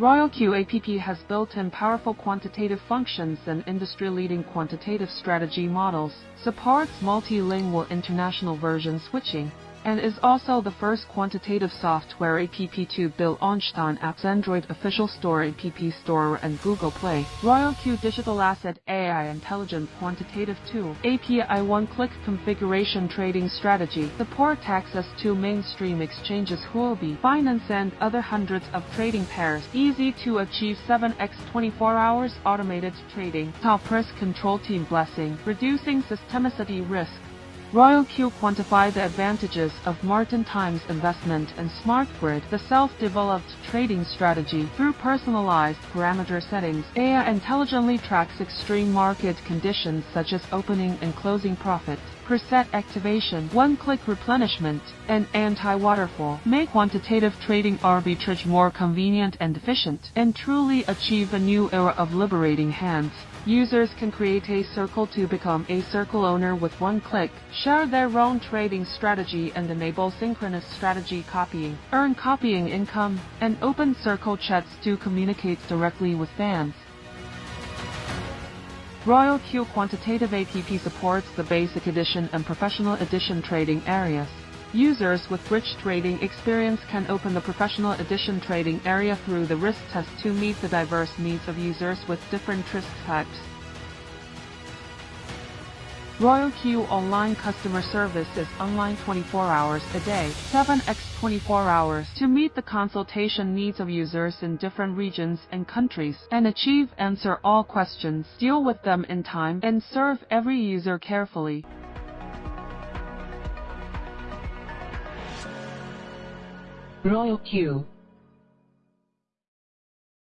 Royal Q app has built-in powerful quantitative functions and industry-leading quantitative strategy models, supports multilingual international version switching, and is also the first quantitative software app to build Einstein App's Android official store app store and Google Play. Royal Q Digital Asset AI Intelligent Quantitative Tool API one-click configuration trading strategy supports access to mainstream exchanges Huobi, Binance and other hundreds of trading pairs. Easy to achieve 7x 24 hours automated trading. Top risk control team blessing, reducing systemicity risk. Royal Q quantify the advantages of Martin Times investment and Smart Grid, the self-developed trading strategy through personalized parameter settings. AI intelligently tracks extreme market conditions such as opening and closing profit, preset activation, one-click replenishment, and anti-waterfall. Make quantitative trading arbitrage more convenient and efficient, and truly achieve a new era of liberating hands. Users can create a circle to become a circle owner with one click, share their own trading strategy and enable synchronous strategy copying, earn copying income, and open circle chats to communicate directly with fans. Royal Q Quantitative app supports the Basic Edition and Professional Edition trading areas. Users with rich trading experience can open the Professional Edition trading area through the risk test to meet the diverse needs of users with different risk types. Royal Q Online customer service is online 24 hours a day, 7x 24 hours to meet the consultation needs of users in different regions and countries and achieve answer all questions, deal with them in time, and serve every user carefully. Royal Q